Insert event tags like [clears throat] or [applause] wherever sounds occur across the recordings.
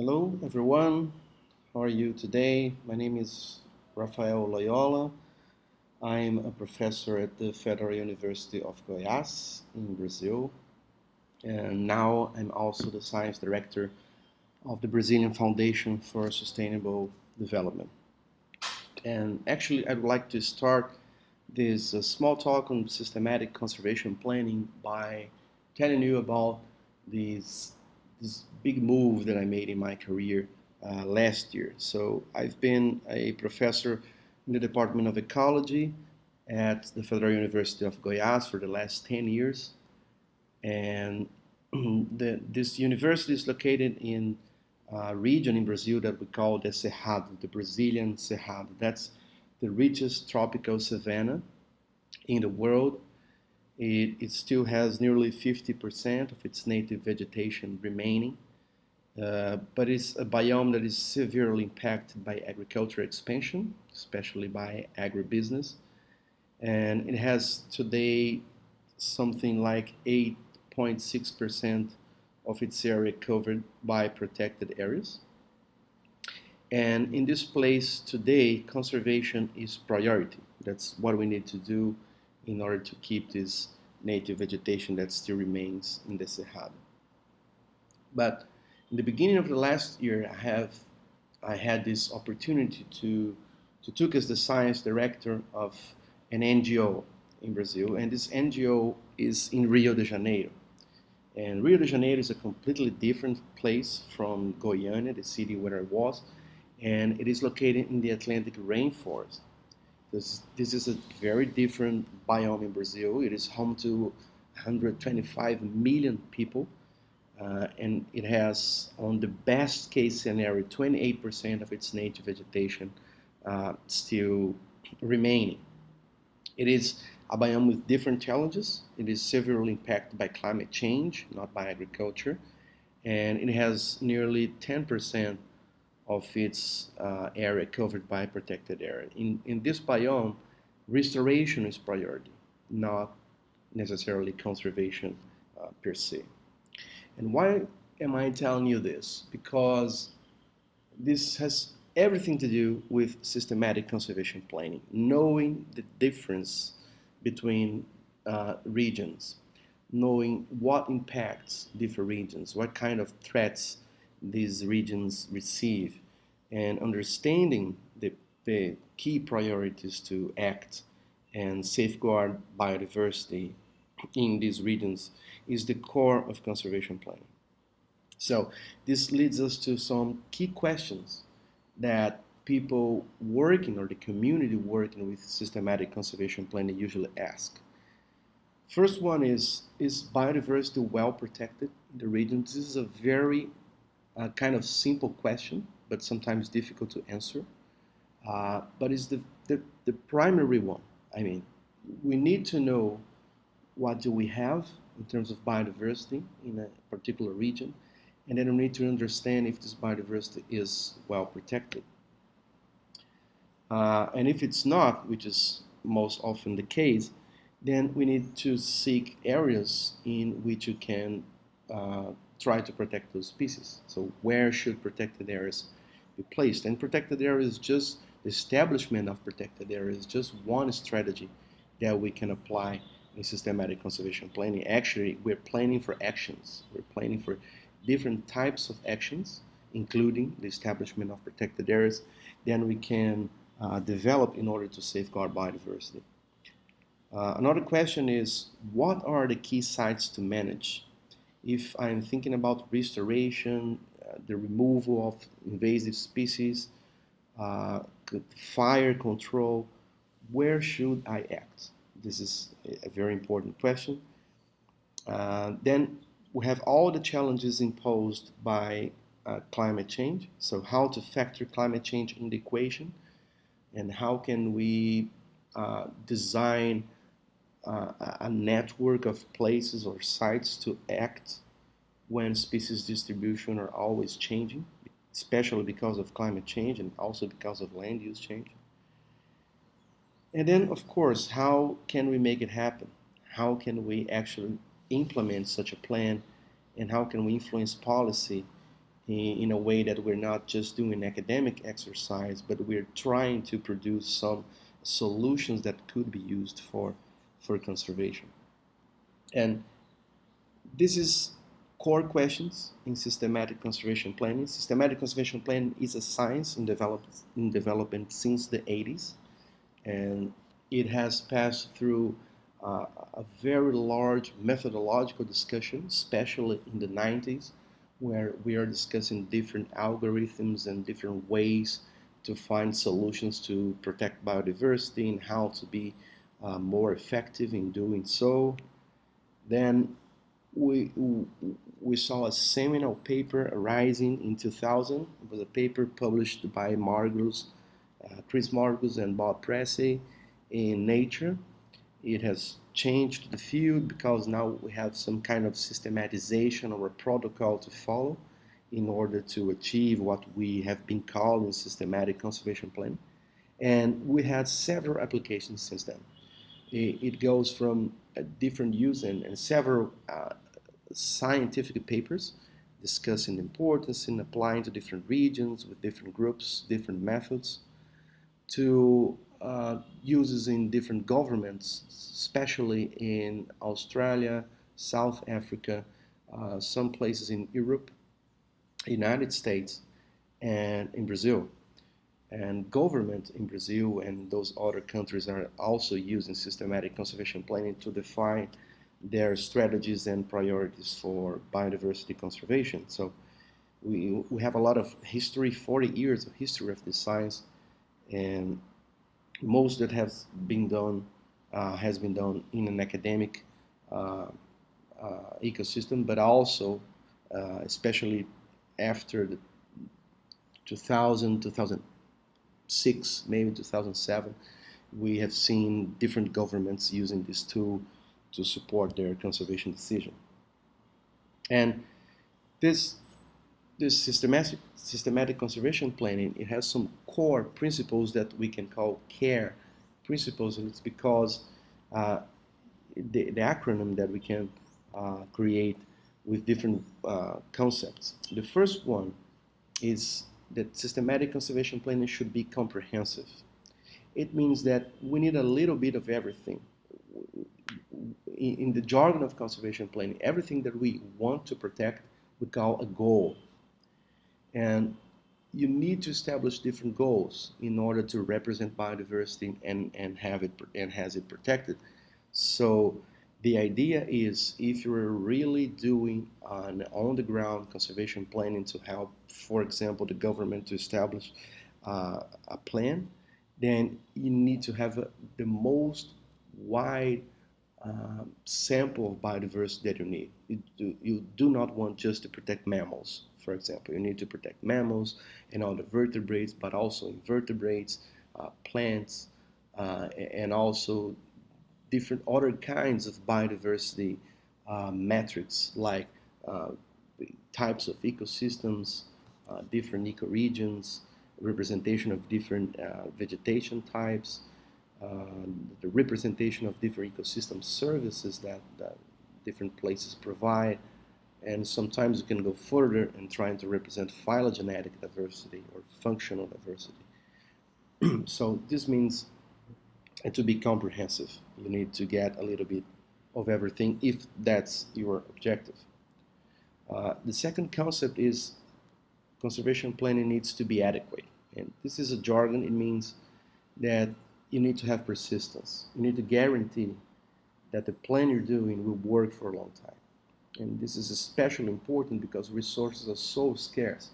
Hello everyone, how are you today? My name is Rafael Loyola. I'm a professor at the Federal University of Goiás in Brazil and now I'm also the science director of the Brazilian Foundation for Sustainable Development. And actually I'd like to start this uh, small talk on systematic conservation planning by telling you about these this big move that I made in my career uh, last year. So I've been a professor in the Department of Ecology at the Federal University of Goiás for the last 10 years. And [clears throat] the, this university is located in a region in Brazil that we call the Cerrado, the Brazilian Cerrado. That's the richest tropical savanna in the world it, it still has nearly 50% of its native vegetation remaining, uh, but it's a biome that is severely impacted by agricultural expansion, especially by agribusiness. And it has today something like 8.6% of its area covered by protected areas. And in this place today, conservation is priority. That's what we need to do in order to keep this native vegetation that still remains in the Cerrado. But in the beginning of the last year, I have I had this opportunity to to took as the science director of an NGO in Brazil, and this NGO is in Rio de Janeiro. And Rio de Janeiro is a completely different place from Goiânia, the city where I was, and it is located in the Atlantic rainforest. This, this is a very different biome in Brazil. It is home to 125 million people. Uh, and it has, on the best case scenario, 28% of its native vegetation uh, still remaining. It is a biome with different challenges. It is severely impacted by climate change, not by agriculture. And it has nearly 10% of its uh, area covered by protected area. In, in this biome, restoration is priority, not necessarily conservation uh, per se. And why am I telling you this? Because this has everything to do with systematic conservation planning, knowing the difference between uh, regions, knowing what impacts different regions, what kind of threats these regions receive and understanding the, the key priorities to act and safeguard biodiversity in these regions is the core of conservation planning. So this leads us to some key questions that people working or the community working with systematic conservation planning usually ask. First one is, is biodiversity well protected in the region? This is a very uh, kind of simple question, but sometimes difficult to answer. Uh, but it's the, the, the primary one. I mean, we need to know what do we have in terms of biodiversity in a particular region, and then we need to understand if this biodiversity is well protected. Uh, and if it's not, which is most often the case, then we need to seek areas in which you can uh, try to protect those species. So where should protected areas be placed? And protected areas just the establishment of protected areas just one strategy that we can apply in systematic conservation planning. Actually, we're planning for actions. We're planning for different types of actions, including the establishment of protected areas, then we can uh, develop in order to safeguard biodiversity. Uh, another question is, what are the key sites to manage? If I'm thinking about restoration, uh, the removal of invasive species, uh, fire control, where should I act? This is a very important question. Uh, then we have all the challenges imposed by uh, climate change. So how to factor climate change in the equation and how can we uh, design uh, a network of places or sites to act when species distribution are always changing, especially because of climate change and also because of land use change. And then, of course, how can we make it happen? How can we actually implement such a plan and how can we influence policy in, in a way that we're not just doing academic exercise, but we're trying to produce some solutions that could be used for, for conservation. And this is core questions in systematic conservation planning. Systematic conservation planning is a science in, develop, in development since the 80s, and it has passed through uh, a very large methodological discussion, especially in the 90s, where we are discussing different algorithms and different ways to find solutions to protect biodiversity and how to be uh, more effective in doing so. Then we, we saw a seminal paper arising in 2000. It was a paper published by Margules, uh, Chris Margules and Bob Pressey in Nature. It has changed the field because now we have some kind of systematization or a protocol to follow in order to achieve what we have been calling systematic conservation planning. And we had several applications since then. It, goes from a different use and, and several uh, scientific papers discussing the importance in applying to different regions with different groups, different methods, to uh, uses in different governments, especially in Australia, South Africa, uh, some places in Europe, United States, and in Brazil. And government in Brazil and those other countries are also using systematic conservation planning to define their strategies and priorities for biodiversity conservation. So we, we have a lot of history, 40 years of history of this science, and most that has been done uh, has been done in an academic uh, uh, ecosystem, but also, uh, especially after the 2000, 2006, maybe 2007, we have seen different governments using this tool to support their conservation decision. And this this systematic, systematic conservation planning, it has some core principles that we can call CARE principles, and it's because uh, the, the, acronym that we can uh, create with different uh, concepts. The first one is that systematic conservation planning should be comprehensive. It means that we need a little bit of everything. In, the jargon of conservation planning, everything that we want to protect we call a goal and you need to establish different goals in order to represent biodiversity and, and have it and has it protected. So the idea is if you're really doing an on-the-ground conservation planning to help, for example, the government to establish uh, a plan, then you need to have a, the most wide uh, sample of biodiversity that you need. You do, you do not want just to protect mammals for example. You need to protect mammals and all the vertebrates, but also invertebrates, uh, plants, uh, and also different other kinds of biodiversity uh, metrics like uh, types of ecosystems, uh, different ecoregions, representation of different uh, vegetation types, the representation of different ecosystem services that, that different places provide, and sometimes you can go further in trying to represent phylogenetic diversity or functional diversity. [clears throat] so this means and to be comprehensive, you need to get a little bit of everything if that's your objective. Uh, the second concept is conservation planning needs to be adequate. And this is a jargon, it means that you need to have persistence. You need to guarantee that the plan you're doing will work for a long time and this is especially important because resources are so scarce,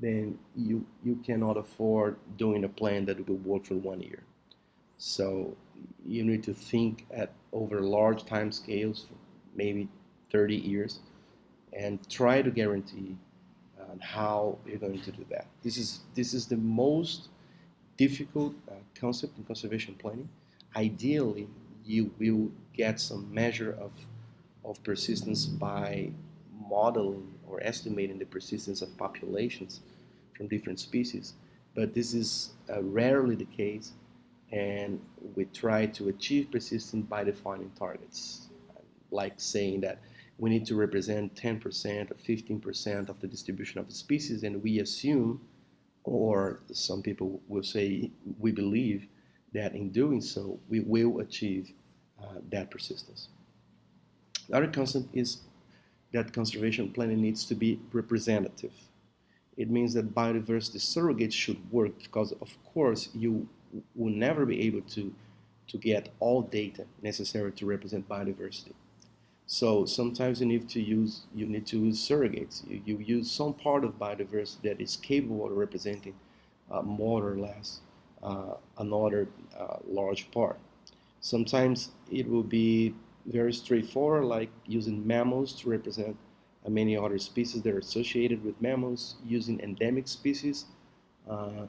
then you, you cannot afford doing a plan that will work for one year. So you need to think at over large time scales, maybe 30 years, and try to guarantee uh, how you're going to do that. This is, this is the most difficult uh, concept in conservation planning. Ideally, you will get some measure of of persistence by modeling or estimating the persistence of populations from different species. But this is uh, rarely the case, and we try to achieve persistence by defining targets, like saying that we need to represent 10% or 15% of the distribution of the species, and we assume, or some people will say, we believe that in doing so, we will achieve uh, that persistence. The other concept is that conservation planning needs to be representative. It means that biodiversity surrogates should work because, of course, you will never be able to, to get all data necessary to represent biodiversity. So sometimes you need to use you need to use surrogates. You, you use some part of biodiversity that is capable of representing uh, more or less uh, another uh, large part. Sometimes it will be very straightforward, like using mammals to represent uh, many other species that are associated with mammals, using endemic species uh,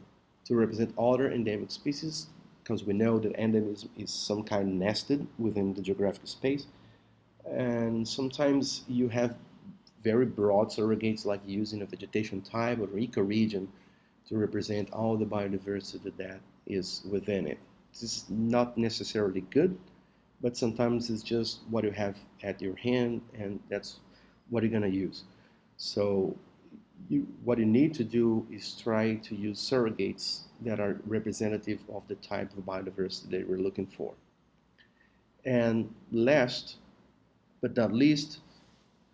to represent other endemic species, because we know that endemism is some kind nested within the geographic space and sometimes you have very broad surrogates like using a vegetation type or ecoregion to represent all the biodiversity that is within it. This is not necessarily good, but sometimes it's just what you have at your hand and that's what you're going to use. So you, what you need to do is try to use surrogates that are representative of the type of biodiversity that we're looking for. And last, but not least,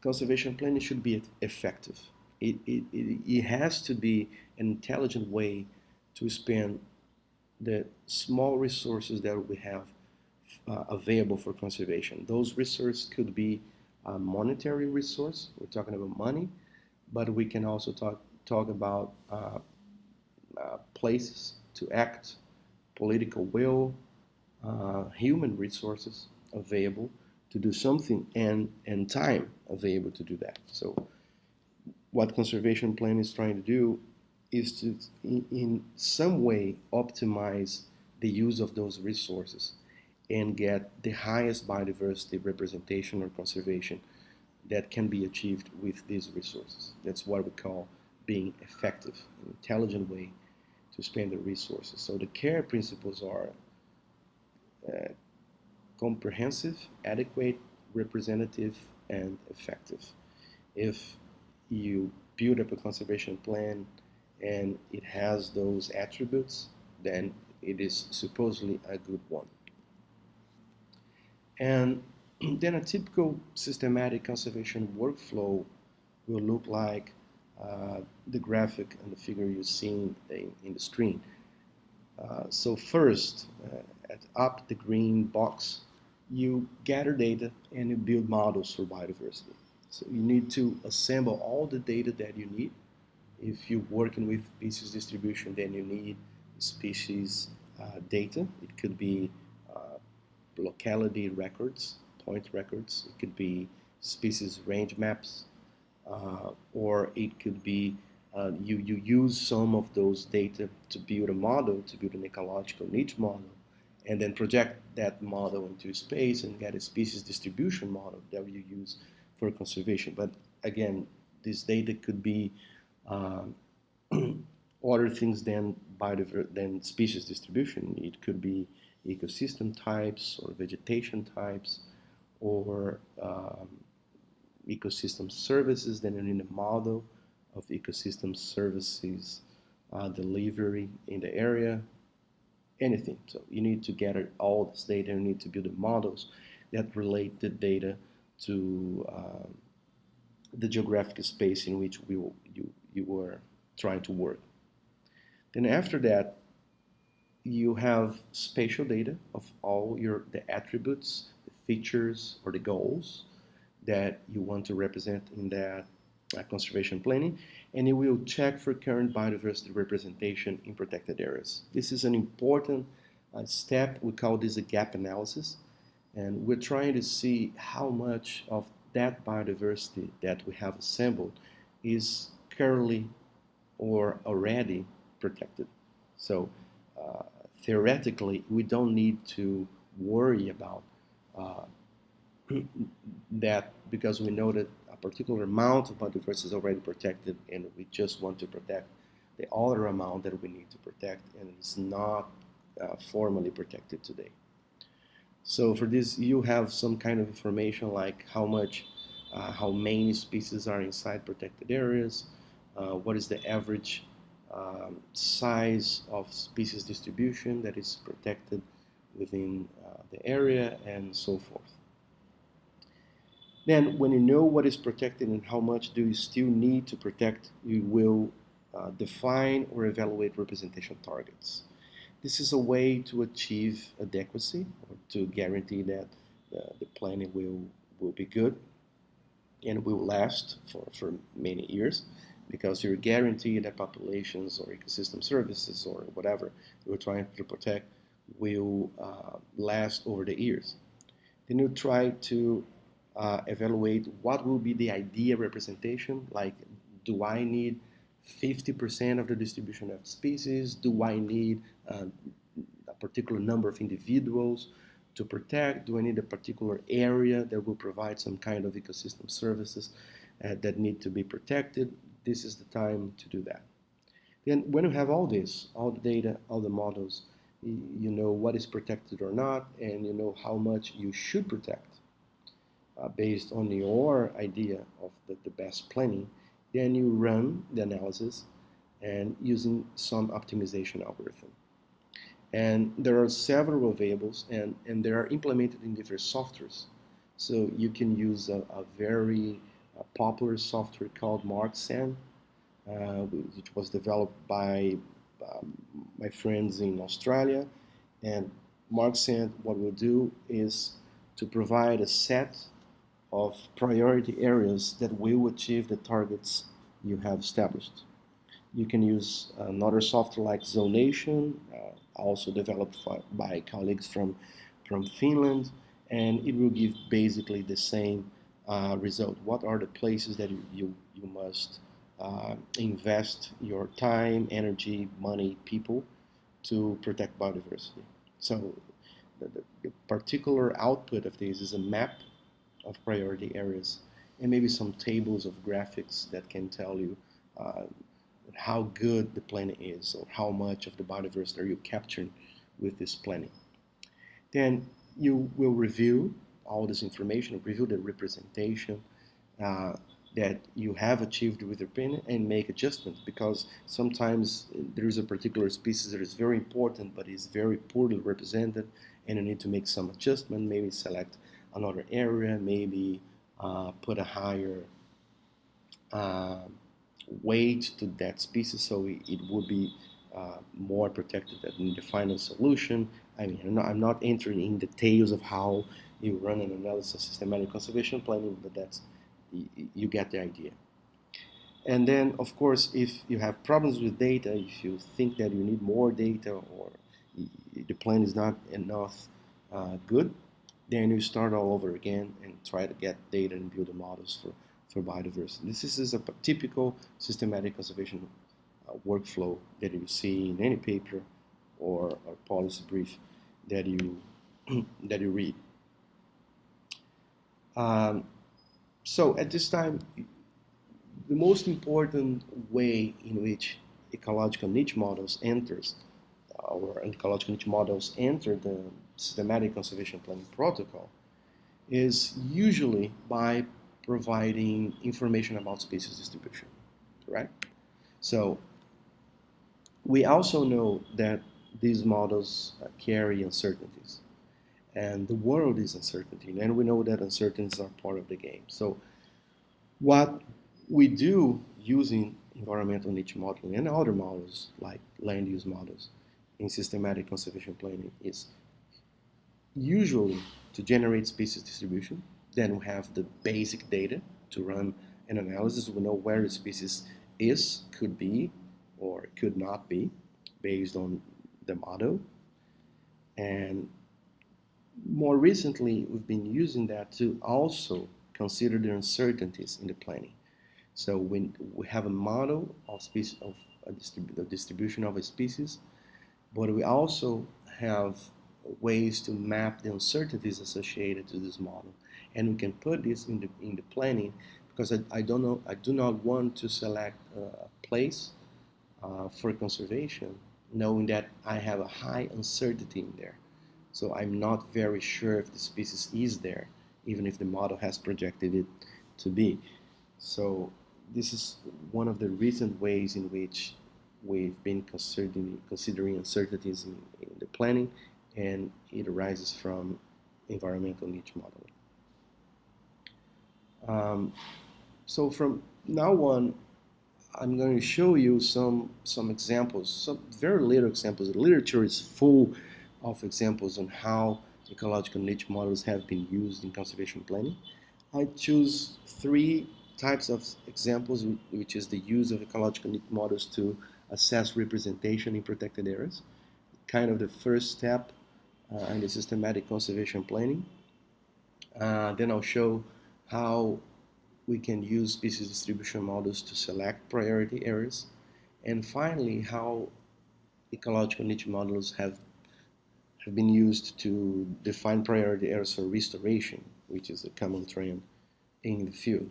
conservation planning should be effective. It, it, it, it has to be an intelligent way to spend the small resources that we have uh, available for conservation. Those resources could be a monetary resource, we're talking about money, but we can also talk, talk about uh, uh, places to act, political will, uh, human resources available to do something and, and time available to do that. So what conservation plan is trying to do is to, in, in some way, optimize the use of those resources and get the highest biodiversity representation or conservation that can be achieved with these resources. That's what we call being effective, an intelligent way to spend the resources. So the care principles are uh, comprehensive, adequate, representative, and effective. If you build up a conservation plan and it has those attributes, then it is supposedly a good one. And [clears throat] then a typical systematic conservation workflow will look like uh, the graphic and the figure you're seeing in, in the screen. Uh, so first, uh, at up the green box, you gather data and you build models for biodiversity. So you need to assemble all the data that you need. If you're working with species distribution, then you need species uh, data. It could be uh, locality records, point records. It could be species range maps, uh, or it could be uh, you, you use some of those data to build a model, to build an ecological niche model, and then project that model into space and get a species distribution model that you use for conservation. But again, this data could be um, [clears throat] other things than than species distribution. It could be ecosystem types or vegetation types or um, ecosystem services. Then you need a model of ecosystem services uh, delivery in the area anything. So you need to gather all this data, you need to build the models that relate the data to uh, the geographic space in which we, you, you were trying to work. Then after that, you have spatial data of all your the attributes, features, or the goals that you want to represent in that uh, conservation planning and it will check for current biodiversity representation in protected areas. This is an important uh, step. We call this a gap analysis. And we're trying to see how much of that biodiversity that we have assembled is currently or already protected. So uh, theoretically, we don't need to worry about that because we know that a particular amount of biodiversity is already protected and we just want to protect the other amount that we need to protect and it's not uh, formally protected today. So for this you have some kind of information like how much uh, how many species are inside protected areas, uh, what is the average um, size of species distribution that is protected within uh, the area, and so forth. Then, when you know what is protected and how much do you still need to protect, you will uh, define or evaluate representation targets. This is a way to achieve adequacy or to guarantee that the, the planning will, will be good and will last for, for many years because you're guaranteed that populations or ecosystem services or whatever you're trying to protect will uh, last over the years. Then you try to uh, evaluate what will be the idea representation, like do I need 50% of the distribution of species? Do I need uh, a particular number of individuals to protect? Do I need a particular area that will provide some kind of ecosystem services uh, that need to be protected? This is the time to do that. Then when you have all this, all the data, all the models, you know what is protected or not, and you know how much you should protect uh, based on your idea of the, the best planning, then you run the analysis and using some optimization algorithm. And there are several variables and, and they are implemented in different softwares. So you can use a, a very uh, popular software called Marxan, uh, which was developed by um, my friends in Australia. And Marxan what we'll do is to provide a set of priority areas that will achieve the targets you have established. You can use another software like Zonation, uh, also developed by colleagues from, from Finland, and it will give basically the same uh, result. What are the places that you, you, you must uh, invest your time, energy, money, people to protect biodiversity? So the, the, particular output of this is a map of priority areas and maybe some tables of graphics that can tell you uh, how good the planning is or how much of the biodiversity are you capturing with this planning. Then you will review all this information, review the representation uh, that you have achieved with your planning and make adjustments because sometimes there is a particular species that is very important but is very poorly represented and you need to make some adjustment, maybe select another area, maybe uh, put a higher uh, weight to that species so it, it would be uh, more protected in the final solution. I mean, I'm not, I'm not, entering in details of how you run an analysis systematic conservation planning, but that's you, get the idea. And then, of course, if you have problems with data, if you think that you need more data or the plan is not enough uh, good, then you start all over again and try to get data and build the models for, for biodiversity. This is a typical systematic conservation uh, workflow that you see in any paper or, or policy brief that you, [clears throat] that you read. Um, so at this time, the most important way in which ecological niche models enters uh, or ecological niche models enter the systematic conservation planning protocol is usually by providing information about species distribution, right? So we also know that these models carry uncertainties and the world is uncertainty and we know that uncertainties are part of the game. So what we do using environmental niche modeling and other models like land use models in systematic conservation planning is usually to generate species distribution. Then we have the basic data to run an analysis. We know where the species is, could be, or could not be based on the model. And more recently, we've been using that to also consider the uncertainties in the planning. So when we have a model of species of a distribu the distribution of a species, but we also have ways to map the uncertainties associated to this model. And we can put this in the, in the planning because I, I don't know, I do not want to select a place uh, for conservation knowing that I have a high uncertainty in there. So I'm not very sure if the species is there, even if the model has projected it to be. So this is one of the recent ways in which we've been considering, considering uncertainties in, in the planning, and it arises from environmental niche modeling. Um, so from now on, I'm going to show you some some examples, some very little examples. The literature is full of examples on how ecological niche models have been used in conservation planning. I choose three types of examples, which is the use of ecological niche models to assess representation in protected areas, kind of the first step uh, in the systematic conservation planning. Uh, then I'll show how we can use species distribution models to select priority areas. And finally, how ecological niche models have, have been used to define priority areas for restoration, which is a common trend in the field.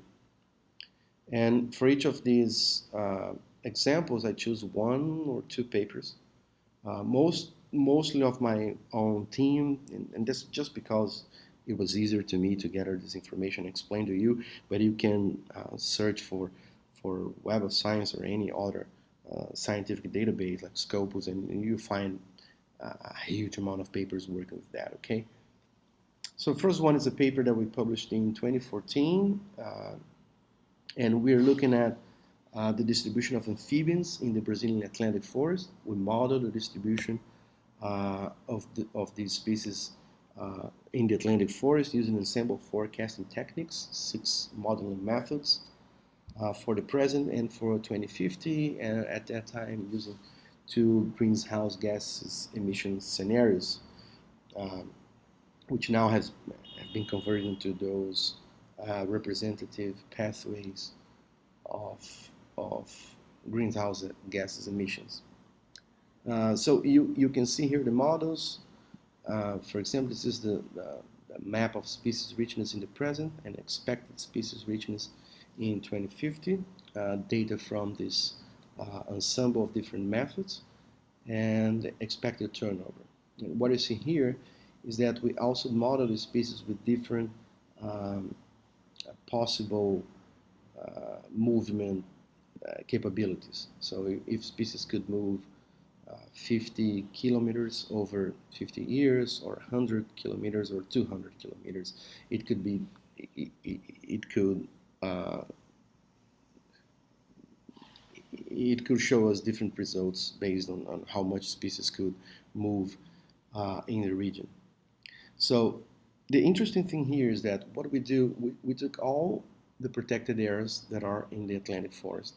And for each of these uh, examples, I choose one or two papers. Uh, most, mostly of my own team, and, and this just because it was easier to me to gather this information explain to you, but you can uh, search for, for Web of Science or any other uh, scientific database like Scopus and, you find a huge amount of papers working with that, okay? So first one is a paper that we published in 2014, uh, and we're looking at uh, the distribution of amphibians in the Brazilian Atlantic forest. We modeled the distribution uh, of, the, of these species uh, in the Atlantic forest using ensemble forecasting techniques, six modeling methods uh, for the present and for 2050, and at that time using two greenhouse gases emission scenarios, um, which now has have been converted into those uh, representative pathways of, of greenhouse gases emissions. Uh, so you, you can see here the models uh, for example, this is the, the, map of species richness in the present and expected species richness in 2050, uh, data from this ensemble of different methods, and expected turnover. And what you see here is that we also model the species with different um, possible uh, movement uh, capabilities. So if species could move uh, 50 kilometers over 50 years or 100 kilometers or 200 kilometers. It could be, it, it, it could, uh, it could show us different results based on, on how much species could move uh, in the region. So the interesting thing here is that what we do, we, we took all the protected areas that are in the Atlantic forest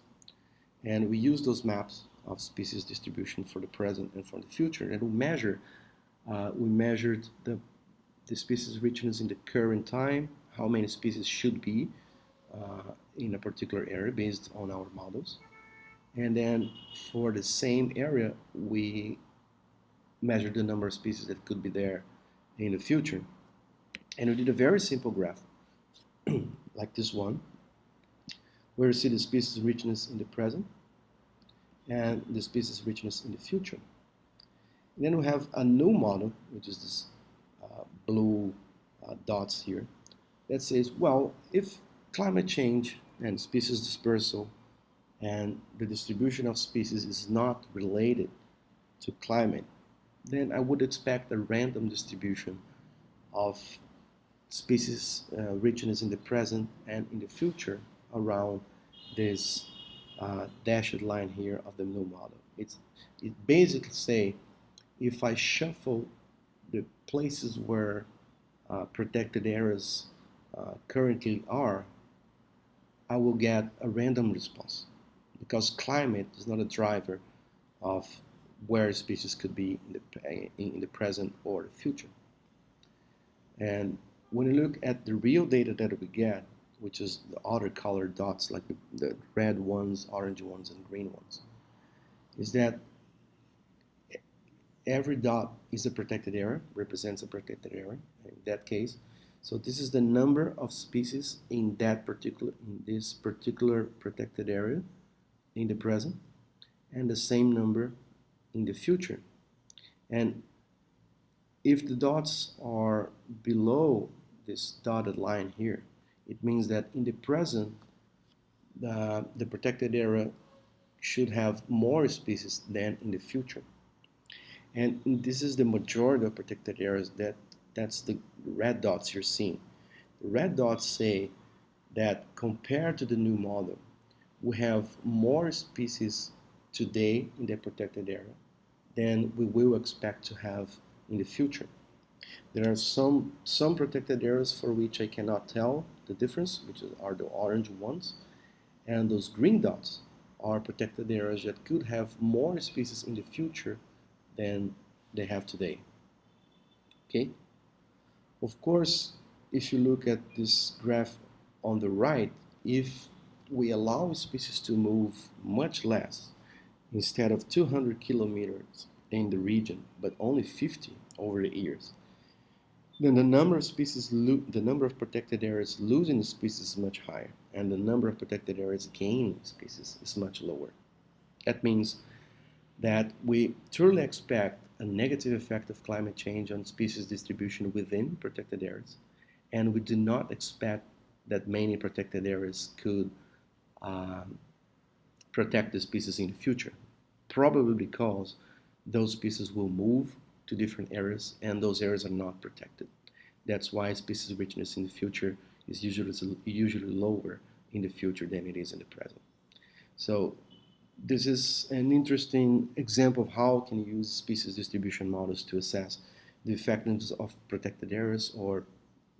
and we use those maps of species distribution for the present and for the future. And we measure, uh, we measured the, the species richness in the current time, how many species should be uh, in a particular area based on our models. And then for the same area, we measured the number of species that could be there in the future. And we did a very simple graph, [clears throat] like this one, where you see the species richness in the present and the species richness in the future. And then we have a new model, which is this uh, blue uh, dots here, that says, well, if climate change and species dispersal and the distribution of species is not related to climate, then I would expect a random distribution of species uh, richness in the present and in the future around this uh, dashed line here of the new model. It's, it basically say if I shuffle the places where uh, protected areas uh, currently are, I will get a random response because climate is not a driver of where species could be in the, in the present or the future. And when you look at the real data that we get, which is the other colored dots, like the, the red ones, orange ones, and green ones, is that every dot is a protected area, represents a protected area in that case. So this is the number of species in that particular, in this particular protected area in the present, and the same number in the future. And if the dots are below this dotted line here, It means that in the present, the, protected area should have more species than in the future. And this is the majority of protected areas that that's the red dots you're seeing. The red dots say that compared to the new model, we have more species today in the protected area than we will expect to have in the future. There are some, some protected areas for which I cannot tell the difference, which are the orange ones, and those green dots are protected areas that could have more species in the future than they have today. Okay? Of course, if you look at this graph on the right, if we allow species to move much less, instead of 200 kilometers in the region, but only 50 over the years, then the number of species, the number of protected areas losing species is much higher, and the number of protected areas gaining species is much lower. That means that we truly expect a negative effect of climate change on species distribution within protected areas, and we do not expect that many protected areas could um, protect the species in the future, probably because those species will move to different areas and those areas are not protected. That's why species richness in the future is usually, usually lower in the future than it is in the present. So this is an interesting example of how can you use species distribution models to assess the effectiveness of protected areas or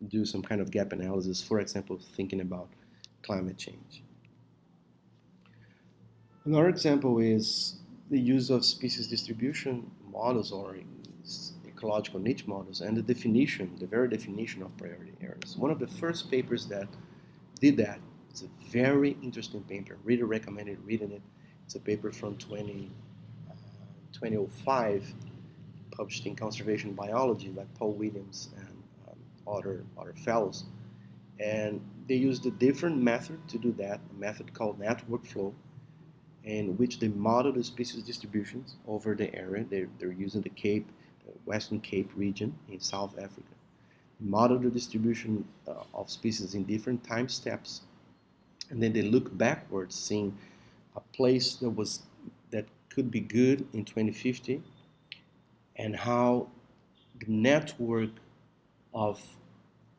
do some kind of gap analysis, for example, thinking about climate change. Another example is the use of species distribution models or ecological niche models and the definition, the very definition of priority areas. One of the first papers that did that is a very interesting paper. Really recommended reading it. It's a paper from 20, uh, 2005, published in Conservation Biology by Paul Williams and um, other, other fellows. And they used a different method to do that, a method called network flow, in which they model the species distributions over the area. They're, they're using the Cape the Western Cape region in South Africa. Model the distribution uh, of species in different time steps, and then they look backwards, seeing a place that was that could be good in 2050, and how the network of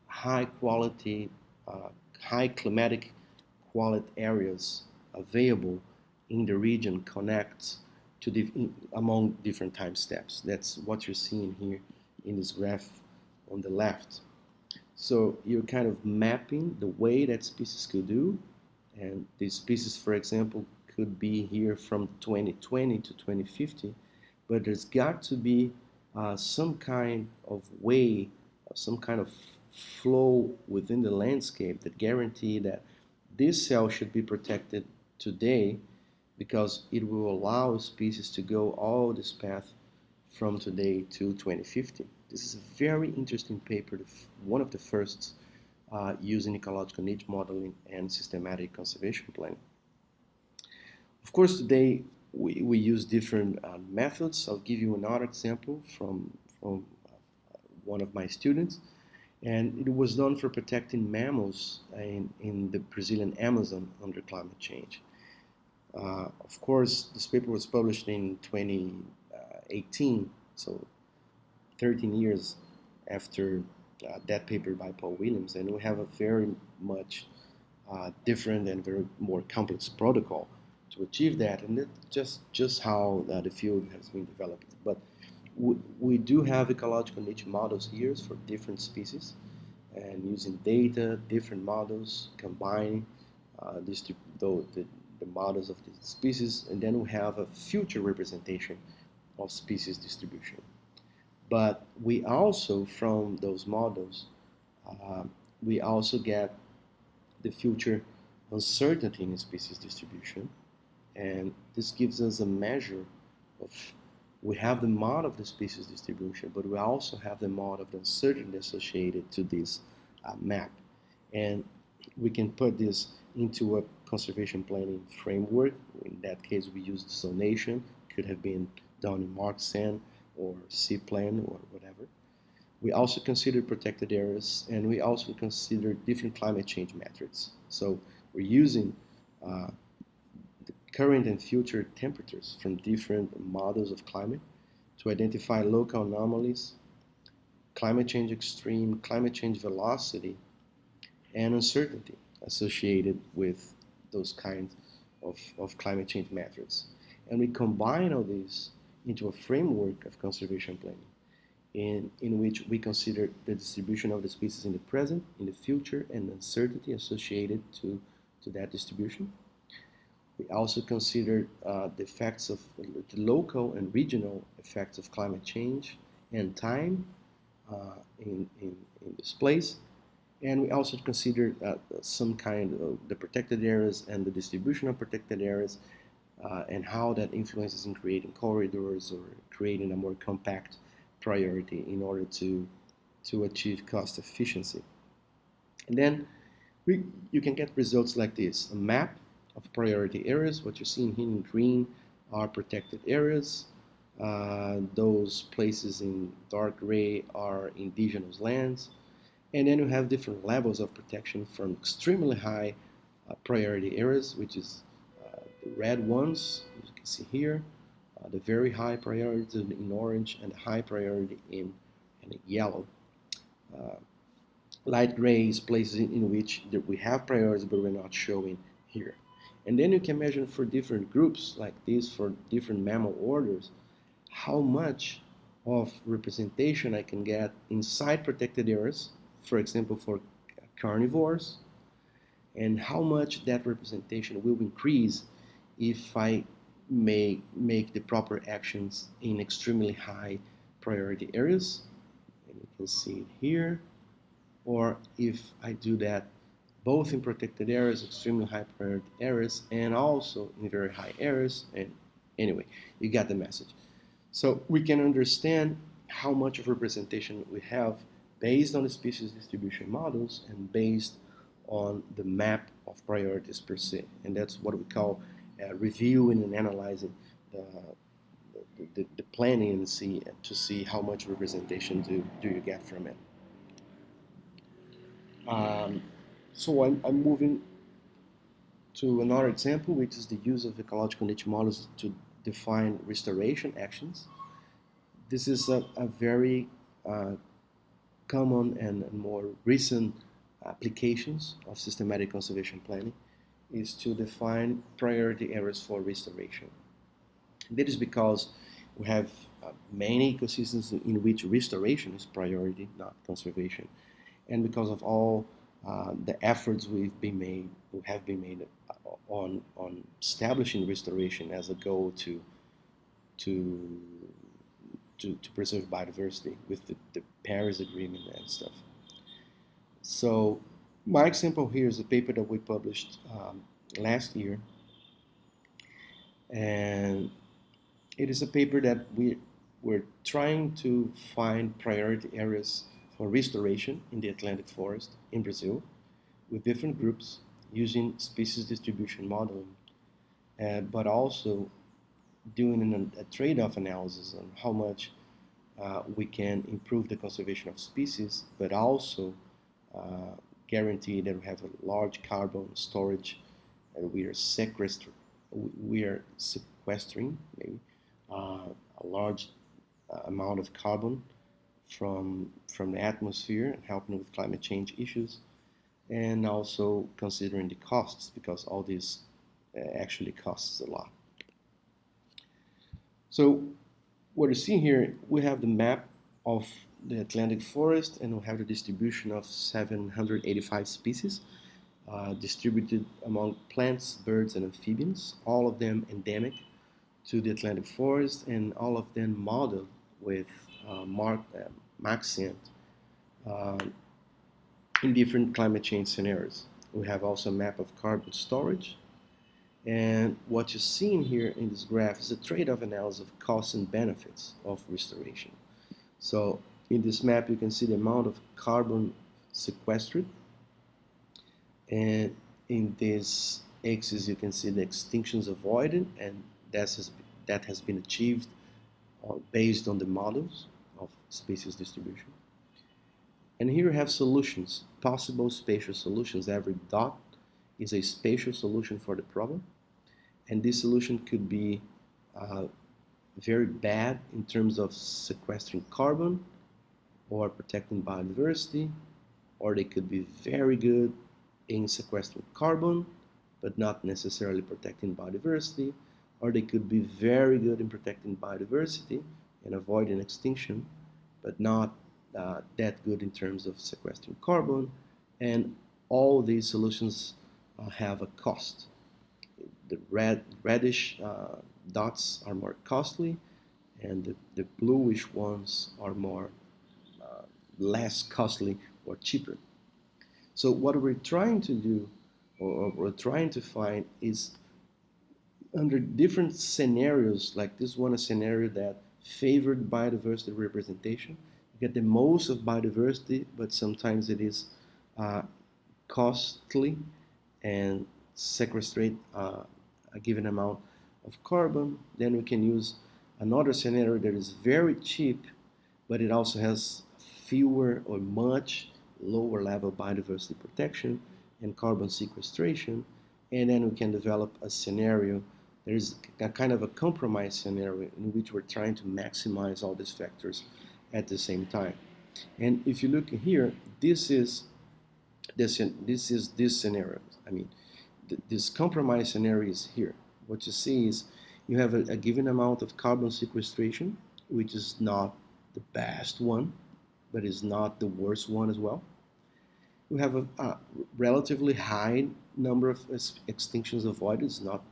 high quality, uh, high climatic quality areas available in the region connects to the, among different time steps. That's what you're seeing here in this graph on the left. So you're kind of mapping the way that species could do, and these species, for example, could be here from 2020 to 2050, but there's got to be uh, some kind of way, some kind of flow within the landscape that guarantee that this cell should be protected today because it will allow species to go all this path from today to 2050. This is a very interesting paper, one of the first uh, using ecological niche modeling and systematic conservation planning. Of course, today we, we use different uh, methods. I'll give you another example from, from uh, one of my students. And it was done for protecting mammals in, in the Brazilian Amazon under climate change. Uh, of course, this paper was published in 2018, so 13 years after uh, that paper by Paul Williams, and we have a very much uh, different and very more complex protocol to achieve that, and that's just just how uh, the field has been developed. But we, we do have ecological niche models here for different species, and using data, different models, combining uh, the, the the models of the species, and then we have a future representation of species distribution. But we also, from those models, uh, we also get the future uncertainty in species distribution, and this gives us a measure of we have the model of the species distribution, but we also have the model of the uncertainty associated to this uh, map. And we can put this into a conservation planning framework. In that case, we used zonation. Could have been done in Marxan or C-Plan or whatever. We also considered protected areas and we also considered different climate change metrics. So we're using uh, the current and future temperatures from different models of climate to identify local anomalies, climate change extreme, climate change velocity, and uncertainty associated with those kinds of, of climate change metrics. And we combine all these into a framework of conservation planning in, in which we consider the distribution of the species in the present, in the future, and uncertainty associated to, to that distribution. We also consider uh, the effects of the local and regional effects of climate change and time uh, in, in, in this place. And we also consider uh, some kind of the protected areas and the distribution of protected areas uh, and how that influences in creating corridors or creating a more compact priority in order to, to achieve cost efficiency. And then we, you can get results like this, a map of priority areas. What you're seeing here in green are protected areas. Uh, those places in dark gray are indigenous lands. And then you have different levels of protection from extremely high uh, priority areas, which is uh, the red ones, you can see here, uh, the very high priority in orange and the high priority in, in yellow. Uh, light gray is places in, in which we have priorities but we're not showing here. And then you can measure for different groups like this for different mammal orders how much of representation I can get inside protected areas, for example for carnivores, and how much that representation will increase if I may make the proper actions in extremely high priority areas. And you can see it here. Or if I do that both in protected areas, extremely high priority areas, and also in very high areas. And anyway, you got the message. So we can understand how much of representation we have based on the species distribution models and based on the map of priorities per se. And that's what we call uh, reviewing and analyzing the, the, the, planning and see to see how much representation do, do you get from it. Um, so I'm, I'm moving to another example, which is the use of ecological niche models to define restoration actions. This is a, a very uh, common and more recent applications of systematic conservation planning is to define priority areas for restoration. That is because we have uh, many ecosystems in which restoration is priority, not conservation. And because of all uh, the efforts we've been made, we have been made uh, on, on establishing restoration as a goal to, to, to, to preserve biodiversity with the, the Paris Agreement and stuff. So my example here is a paper that we published um, last year. And it is a paper that we, we're trying to find priority areas for restoration in the Atlantic forest in Brazil with different groups using species distribution modeling, uh, but also doing an, a trade-off analysis on how much uh, we can improve the conservation of species, but also uh, guarantee that we have a large carbon storage and we are sequestering, we are sequestering maybe uh, a large uh, amount of carbon from from the atmosphere and helping with climate change issues and also considering the costs because all this uh, actually costs a lot. So what you see here, we have the map of the Atlantic forest and we have the distribution of 785 species uh, distributed among plants, birds, and amphibians, all of them endemic to the Atlantic forest and all of them modeled with uh, mark, uh, maxent uh, in different climate change scenarios. We have also a map of carbon storage and what you're seeing here in this graph is a trade-off analysis of costs and benefits of restoration. So in this map, you can see the amount of carbon sequestered. And in this axis, you can see the extinctions avoided, and that has, that has been achieved uh, based on the models of species distribution. And here we have solutions, possible spatial solutions. Every dot is a spatial solution for the problem. And this solution could be uh, very bad in terms of sequestering carbon or protecting biodiversity, or they could be very good in sequestering carbon, but not necessarily protecting biodiversity, or they could be very good in protecting biodiversity and avoiding extinction, but not uh, that good in terms of sequestering carbon. And all these solutions uh, have a cost. The red reddish uh, dots are more costly, and the, the bluish ones are more uh, less costly or cheaper. So what we're trying to do, or, we're trying to find, is under different scenarios, like this one, a scenario that favored biodiversity representation. You get the most of biodiversity, but sometimes it is uh, costly and sequestrate uh, a given amount of carbon. Then we can use another scenario that is very cheap, but it also has fewer or much lower level biodiversity protection and carbon sequestration. And then we can develop a scenario there is a kind of a compromise scenario in which we're trying to maximize all these factors at the same time. And if you look here, this is this this is this scenario. I mean, th this compromise scenario is here. What you see is you have a, a given amount of carbon sequestration, which is not the best one, but is not the worst one as well. You have a, a relatively high number of extinctions avoided. It's not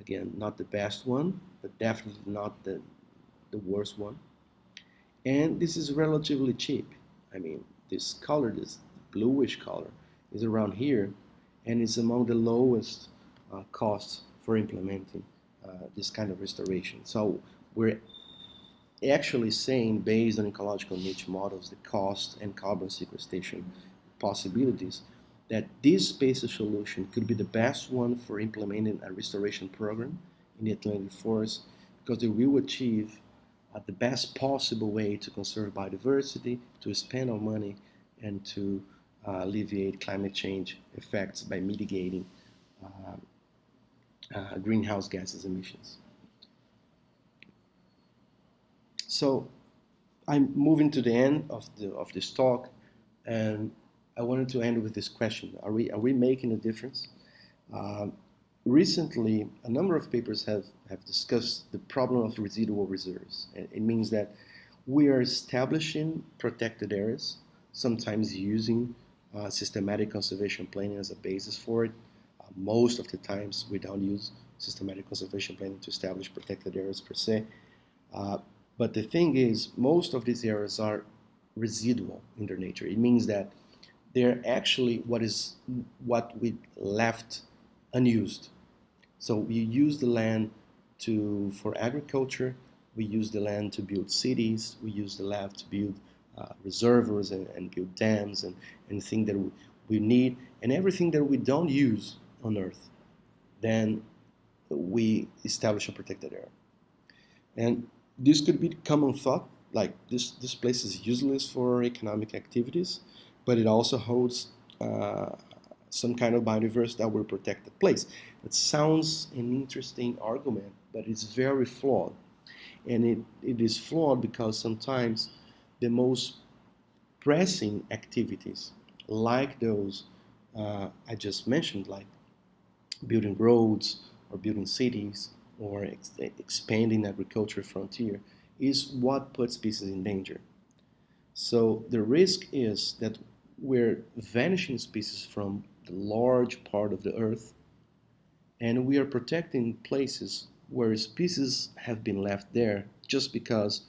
Again, not the best one, but definitely not the, the worst one. And this is relatively cheap. I mean, this color, this bluish color, is around here, and it's among the lowest uh, costs for implementing uh, this kind of restoration. So we're actually saying, based on ecological niche models, the cost and carbon sequestration possibilities, that this spatial solution could be the best one for implementing a restoration program in the Atlantic forest because they will achieve uh, the best possible way to conserve biodiversity, to spend our money, and to uh, alleviate climate change effects by mitigating uh, uh greenhouse gases emissions. So I'm moving to the end of, the, of this talk and I wanted to end with this question. Are we, are we making a difference? Uh, recently, a number of papers have, have discussed the problem of residual reserves. It means that we are establishing protected areas, sometimes using uh, systematic conservation planning as a basis for it. Uh, most of the times we don't use systematic conservation planning to establish protected areas per se. Uh, but the thing is, most of these areas are residual in their nature. It means that they're actually what is what we left unused. So we use the land to for agriculture. We use the land to build cities. We use the land to build uh, reservoirs and, and, build dams and anything that we, need and everything that we don't use on Earth. Then we establish a protected area. And this could be common thought, like this, this place is useless for economic activities but it also holds uh, some kind of biodiversity that will protect the place. It sounds an interesting argument, but it's very flawed. And it, it is flawed because sometimes the most pressing activities, like those uh, I just mentioned, like building roads or building cities or ex expanding agriculture frontier, is what puts species in danger. So the risk is that we're vanishing species from the large part of the earth and we are protecting places where species have been left there just because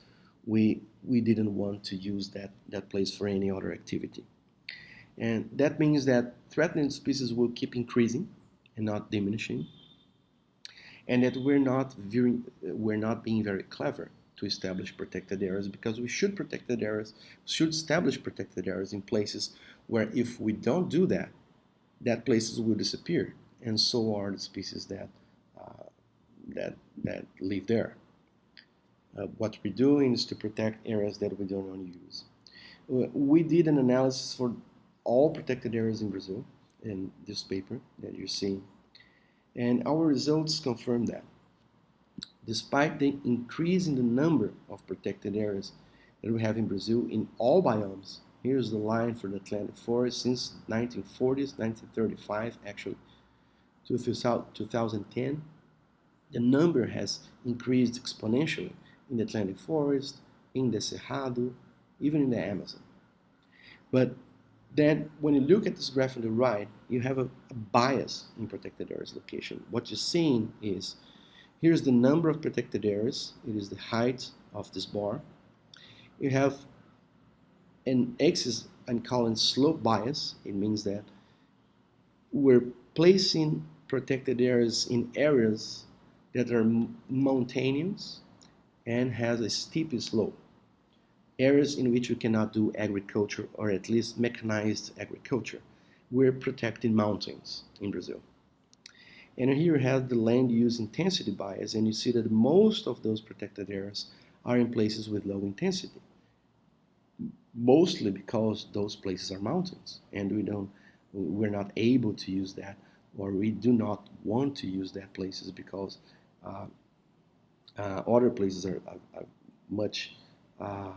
we we didn't want to use that that place for any other activity and that means that threatened species will keep increasing and not diminishing and that we're not very, we're not being very clever to establish protected areas because we should protected areas should establish protected areas in places where if we don't do that, that places will disappear, and so are the species that uh, that that live there. Uh, what we're doing is to protect areas that we don't want to use. we did an analysis for all protected areas in Brazil in this paper that you're seeing. And our results confirm that. Despite the increase in the number of protected areas that we have in Brazil in all biomes, here's the line for the Atlantic forest since 1940s, 1935 actually, to 2010, the number has increased exponentially in the Atlantic forest, in the Cerrado, even in the Amazon. But then when you look at this graph on the right, you have a, a bias in protected areas location. What you're seeing is, here's the number of protected areas, it is the height of this bar. You have an axis I'm calling slope bias. It means that we're placing protected areas in areas that are mountainous and has a steep slope areas in which we cannot do agriculture or at least mechanized agriculture. We're protecting mountains in Brazil. And here you have the land use intensity bias, and you see that most of those protected areas are in places with low intensity. Mostly because those places are mountains, and we don't, we're not able to use that, or we do not want to use that places because uh, uh, other places are, are, are much uh,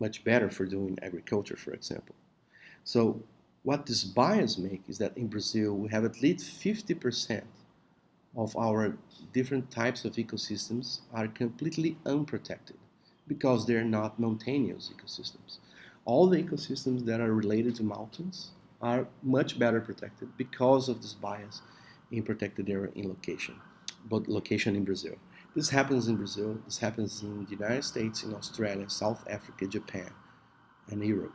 much better for doing agriculture, for example. So what this bias make is that in Brazil we have at least 50% of our different types of ecosystems are completely unprotected because they're not mountainous ecosystems. All the ecosystems that are related to mountains are much better protected because of this bias in protected area in location, but location in Brazil. This happens in Brazil, this happens in the United States, in Australia, South Africa, Japan, and Europe.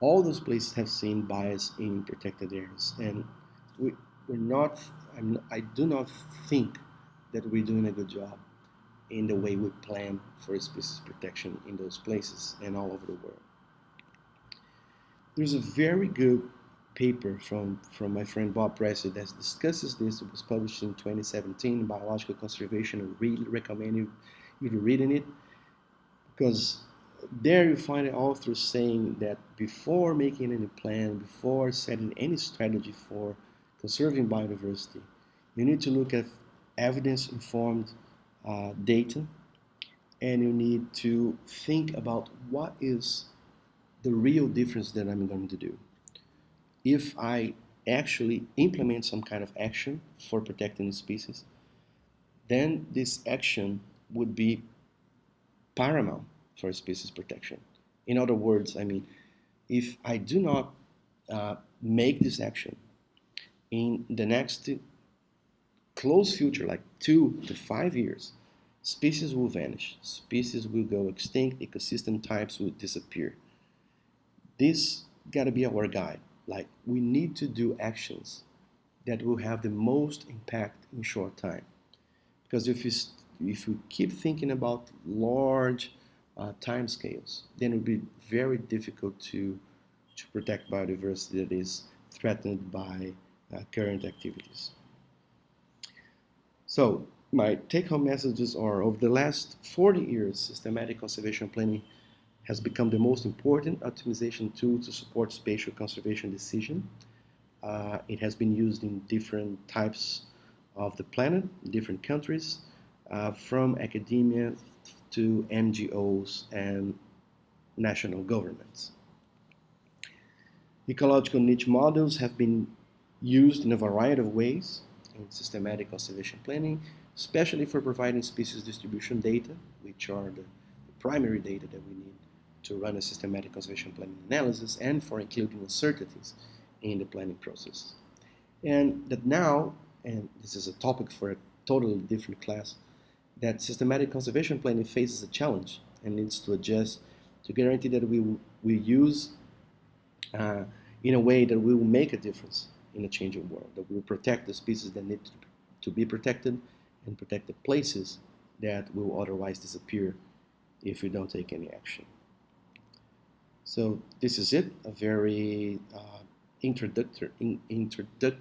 All those places have seen bias in protected areas, and we, we're not, I'm, I do not think that we're doing a good job in the way we plan for species protection in those places and all over the world. There's a very good paper from, from my friend Bob Pressey that discusses this. It was published in 2017 in Biological Conservation. I really recommend you, you to reading it because there you find the author saying that before making any plan, before setting any strategy for conserving biodiversity, you need to look at evidence-informed uh, data and you need to think about what is the real difference that I'm going to do if I actually implement some kind of action for protecting the species, then this action would be paramount for species protection. In other words, I mean, if I do not uh, make this action in the next close future, like two to five years, species will vanish, species will go extinct, ecosystem types will disappear. This got to be our guide. Like we need to do actions that will have the most impact in short time. Because if you, if we keep thinking about large uh, time scales, then it will be very difficult to, to protect biodiversity that is threatened by uh, current activities. So my take-home messages are over the last 40 years, systematic conservation planning has become the most important optimization tool to support spatial conservation decision. Uh, it has been used in different types of the planet, different countries, uh, from academia to NGOs and national governments. Ecological niche models have been used in a variety of ways in systematic conservation planning, especially for providing species distribution data, which are the, the primary data that we need to run a systematic conservation planning analysis and for including uncertainties in the planning process. And that now, and this is a topic for a totally different class, that systematic conservation planning faces a challenge and needs to adjust to guarantee that we we use uh, in a way that we will make a difference in a changing world, that we will protect the species that need to, to be protected and protect the places that will otherwise disappear if we don't take any action. So this is it, a very uh, introductory, in, introductive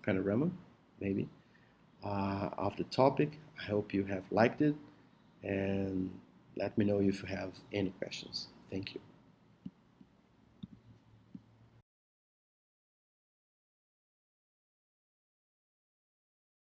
panorama, maybe, uh, of the topic. I hope you have liked it and let me know if you have any questions. Thank you.